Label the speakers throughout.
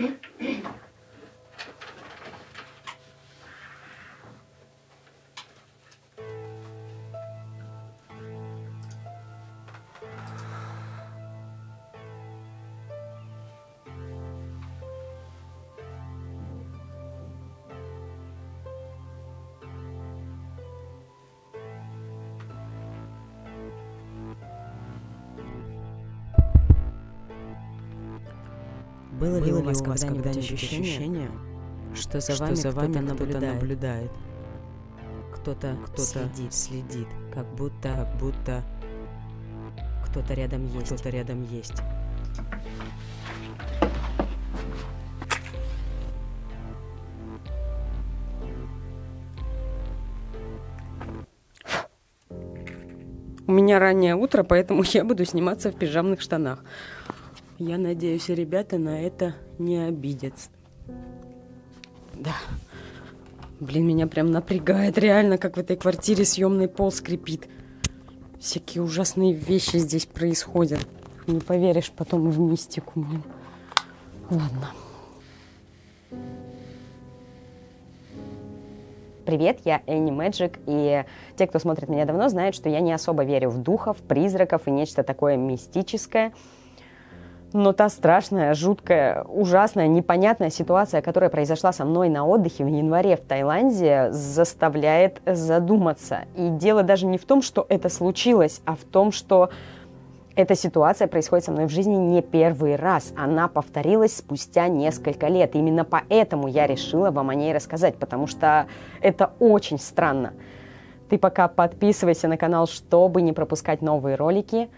Speaker 1: え？っ? Было ли у вас когда-нибудь ощущение, что за вами, за вами кто-то наблюдает? Кто-то кто следит, следит, как будто, как будто кто-то рядом есть, кто-то рядом есть.
Speaker 2: У меня раннее утро, поэтому я буду сниматься в пижамных штанах. Я надеюсь, ребята на это не обидятся. Да. Блин, меня прям напрягает реально, как в этой квартире съемный пол скрипит. Всякие ужасные вещи здесь происходят. Не поверишь потом в мистику, блин. Ладно.
Speaker 3: Привет, я Энни Мэджик, и те, кто смотрит меня давно, знают, что я не особо верю в духов, призраков и нечто такое мистическое. Но та страшная, жуткая, ужасная, непонятная ситуация, которая произошла со мной на отдыхе в январе в Таиланде, заставляет задуматься. И дело даже не в том, что это случилось, а в том, что эта ситуация происходит со мной в жизни не первый раз. Она повторилась спустя несколько лет. Именно поэтому я решила вам о ней рассказать, потому что это очень странно. Ты пока подписывайся на канал, чтобы не пропускать новые ролики.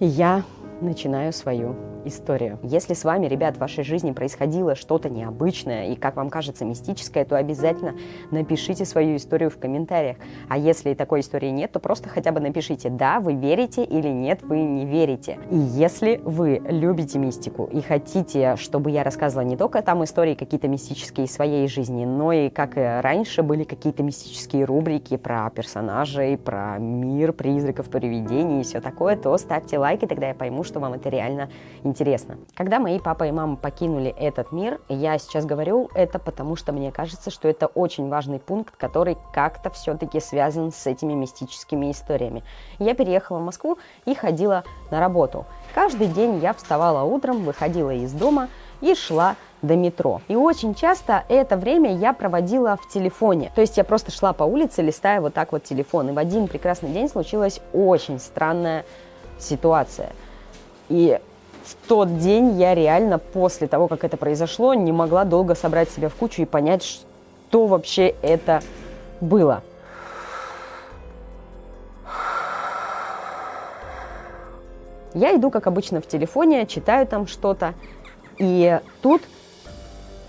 Speaker 3: Я начинаю свою историю. Если с вами, ребят, в вашей жизни происходило что-то необычное и, как вам кажется, мистическое, то обязательно напишите свою историю в комментариях. А если такой истории нет, то просто хотя бы напишите, да, вы верите или нет, вы не верите. И если вы любите мистику и хотите, чтобы я рассказывала не только там истории какие-то мистические из своей жизни, но и, как и раньше, были какие-то мистические рубрики про персонажей, про мир, призраков, привидений и все такое, то ставьте лайки, тогда я пойму, что вам это реально интересно. Когда мои папа и мама покинули этот мир, я сейчас говорю это потому, что мне кажется, что это очень важный пункт, который как-то все-таки связан с этими мистическими историями. Я переехала в Москву и ходила на работу. Каждый день я вставала утром, выходила из дома и шла до метро. И очень часто это время я проводила в телефоне. То есть я просто шла по улице, листая вот так вот телефон. И в один прекрасный день случилась очень странная ситуация. И в тот день я реально после того, как это произошло, не могла долго собрать себя в кучу и понять, что вообще это было. Я иду, как обычно, в телефоне, читаю там что-то, и тут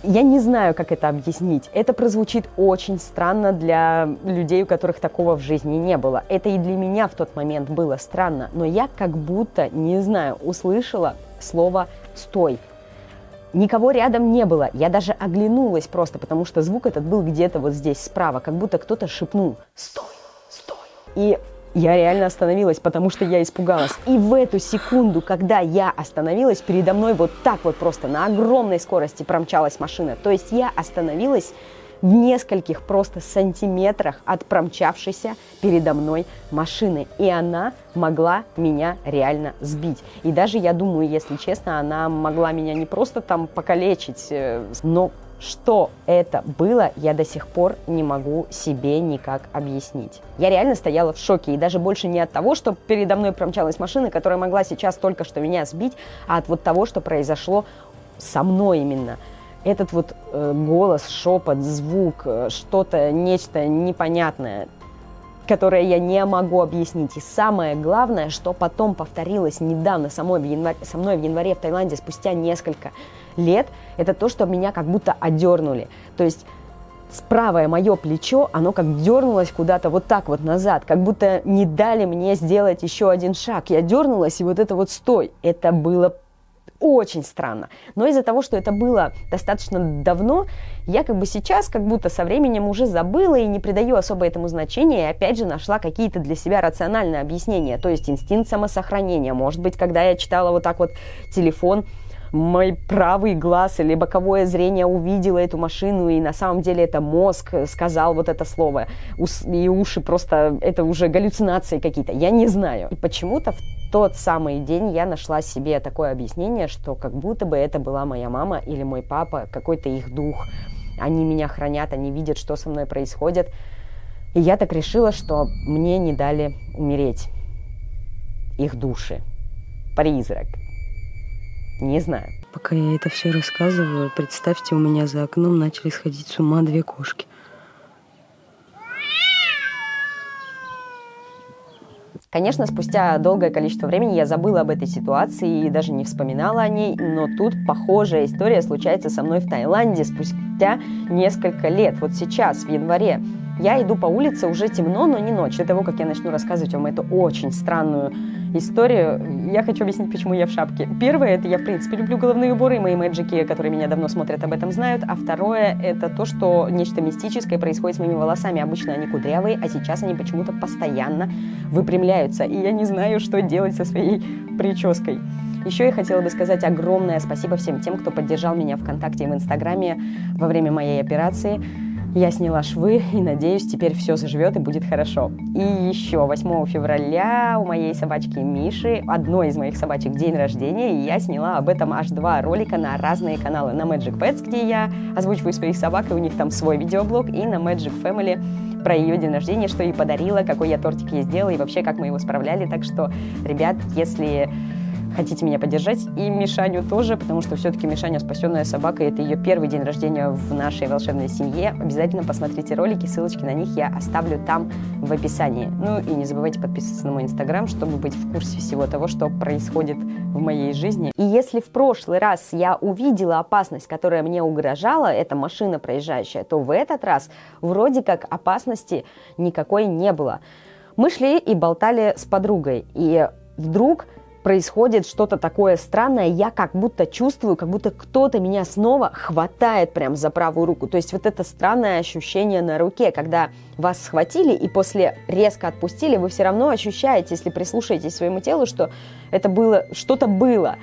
Speaker 3: я не знаю, как это объяснить. Это прозвучит очень странно для людей, у которых такого в жизни не было. Это и для меня в тот момент было странно, но я как будто, не знаю, услышала слово «стой». Никого рядом не было, я даже оглянулась просто, потому что звук этот был где-то вот здесь справа, как будто кто-то шепнул «стой, стой». И я реально остановилась, потому что я испугалась. И в эту секунду, когда я остановилась, передо мной вот так вот просто на огромной скорости промчалась машина. То есть я остановилась в нескольких просто сантиметрах от промчавшейся передо мной машины. И она могла меня реально сбить. И даже, я думаю, если честно, она могла меня не просто там покалечить, э, но что это было, я до сих пор не могу себе никак объяснить. Я реально стояла в шоке, и даже больше не от того, что передо мной промчалась машина, которая могла сейчас только что меня сбить, а от вот того, что произошло со мной именно. Этот вот э, голос, шепот, звук, э, что-то, нечто непонятное, которое я не могу объяснить. И самое главное, что потом повторилось недавно самой в январе, со мной в январе в Таиланде спустя несколько лет, это то, что меня как будто одернули. То есть правое мое плечо, оно как дернулось куда-то вот так вот назад, как будто не дали мне сделать еще один шаг. Я дернулась, и вот это вот стой. Это было очень странно. Но из-за того, что это было достаточно давно, я как бы сейчас как будто со временем уже забыла и не придаю особо этому значения, и опять же нашла какие-то для себя рациональные объяснения, то есть инстинкт самосохранения. Может быть, когда я читала вот так вот телефон, мой правый глаз или боковое зрение увидело эту машину, и на самом деле это мозг сказал вот это слово, и уши просто, это уже галлюцинации какие-то, я не знаю. И почему-то в тот самый день я нашла себе такое объяснение, что как будто бы это была моя мама или мой папа, какой-то их дух. Они меня хранят, они видят, что со мной происходит. И я так решила, что мне не дали умереть их души. Призрак. Не знаю.
Speaker 2: Пока я это все рассказываю, представьте, у меня за окном начали сходить с ума две кошки.
Speaker 3: Конечно, спустя долгое количество времени я забыла об этой ситуации и даже не вспоминала о ней, но тут похожая история случается со мной в Таиланде спустя несколько лет. Вот сейчас, в январе, я иду по улице, уже темно, но не ночь. До того, как я начну рассказывать вам эту очень странную историю, я хочу объяснить, почему я в шапке. Первое, это я, в принципе, люблю головные уборы, и мои мэджики, которые меня давно смотрят, об этом знают. А второе, это то, что нечто мистическое происходит с моими волосами. Обычно они кудрявые, а сейчас они почему-то постоянно выпрямляются. И я не знаю, что делать со своей прической. Еще я хотела бы сказать огромное спасибо всем тем, кто поддержал меня ВКонтакте и в Инстаграме во время моей операции. Я сняла швы и надеюсь, теперь все заживет и будет хорошо. И еще 8 февраля у моей собачки Миши, одной из моих собачек, день рождения, и я сняла об этом аж два ролика на разные каналы. На Magic Pets, где я озвучиваю своих собак, и у них там свой видеоблог, и на Magic Family про ее день рождения, что ей подарила, какой я тортик ей сделала, и вообще, как мы его справляли. Так что, ребят, если хотите меня поддержать, и Мишаню тоже, потому что все-таки Мишаня спасенная собака, и это ее первый день рождения в нашей волшебной семье. Обязательно посмотрите ролики, ссылочки на них я оставлю там в описании. Ну и не забывайте подписываться на мой инстаграм, чтобы быть в курсе всего того, что происходит в моей жизни. И если в прошлый раз я увидела опасность, которая мне угрожала, это машина проезжающая, то в этот раз вроде как опасности никакой не было. Мы шли и болтали с подругой, и вдруг происходит что-то такое странное, я как будто чувствую, как будто кто-то меня снова хватает прям за правую руку. То есть вот это странное ощущение на руке, когда вас схватили и после резко отпустили, вы все равно ощущаете, если прислушаетесь к своему телу, что это было, что-то было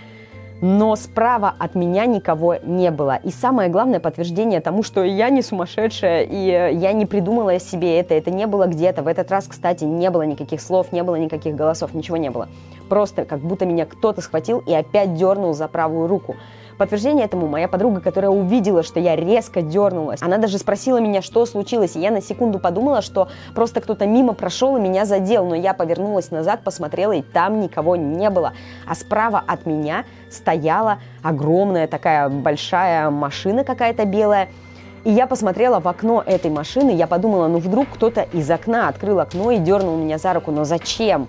Speaker 3: но справа от меня никого не было. И самое главное подтверждение тому, что я не сумасшедшая, и я не придумала себе это, это не было где-то. В этот раз, кстати, не было никаких слов, не было никаких голосов, ничего не было. Просто как будто меня кто-то схватил и опять дернул за правую руку. Подтверждение этому моя подруга, которая увидела, что я резко дернулась. Она даже спросила меня, что случилось, и я на секунду подумала, что просто кто-то мимо прошел и меня задел, но я повернулась назад, посмотрела, и там никого не было. А справа от меня стояла огромная такая большая машина какая-то белая, и я посмотрела в окно этой машины, я подумала, ну вдруг кто-то из окна открыл окно и дернул меня за руку, но зачем?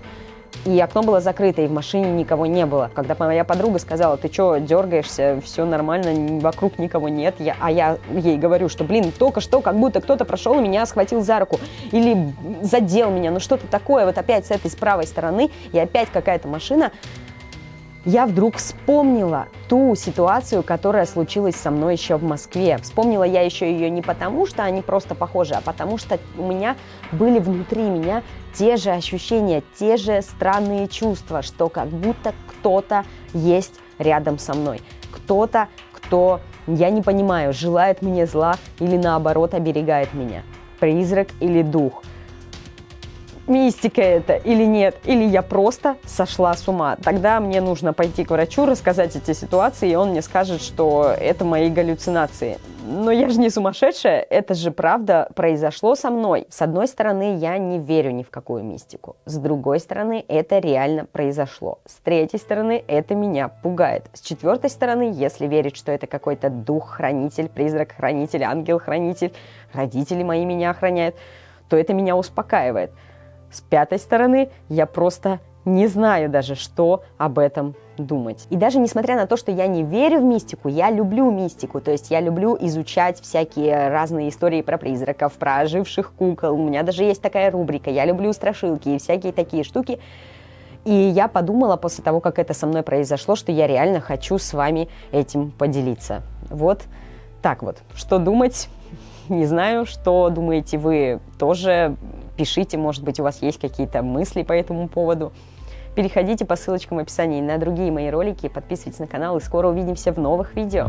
Speaker 3: И окно было закрыто, и в машине никого не было. Когда моя подруга сказала, ты что, дергаешься, все нормально, вокруг никого нет, я, а я ей говорю, что, блин, только что как будто кто-то прошел и меня схватил за руку, или задел меня, ну что-то такое, вот опять с этой с правой стороны, и опять какая-то машина, я вдруг вспомнила ту ситуацию, которая случилась со мной еще в Москве. Вспомнила я еще ее не потому, что они просто похожи, а потому что у меня были внутри меня те же ощущения, те же странные чувства, что как будто кто-то есть рядом со мной. Кто-то, кто, я не понимаю, желает мне зла или наоборот оберегает меня. Призрак или дух – мистика это или нет, или я просто сошла с ума. Тогда мне нужно пойти к врачу, рассказать эти ситуации, и он мне скажет, что это мои галлюцинации. Но я же не сумасшедшая, это же правда произошло со мной. С одной стороны, я не верю ни в какую мистику. С другой стороны, это реально произошло. С третьей стороны, это меня пугает. С четвертой стороны, если верить, что это какой-то дух-хранитель, призрак-хранитель, ангел-хранитель, родители мои меня охраняют, то это меня успокаивает. С пятой стороны, я просто не знаю даже, что об этом думать. И даже несмотря на то, что я не верю в мистику, я люблю мистику, то есть я люблю изучать всякие разные истории про призраков, про оживших кукол. У меня даже есть такая рубрика, я люблю страшилки и всякие такие штуки. И я подумала после того, как это со мной произошло, что я реально хочу с вами этим поделиться. Вот так вот. Что думать? Не знаю, что думаете вы тоже пишите, может быть, у вас есть какие-то мысли по этому поводу. Переходите по ссылочкам в описании на другие мои ролики, подписывайтесь на канал и скоро увидимся в новых видео.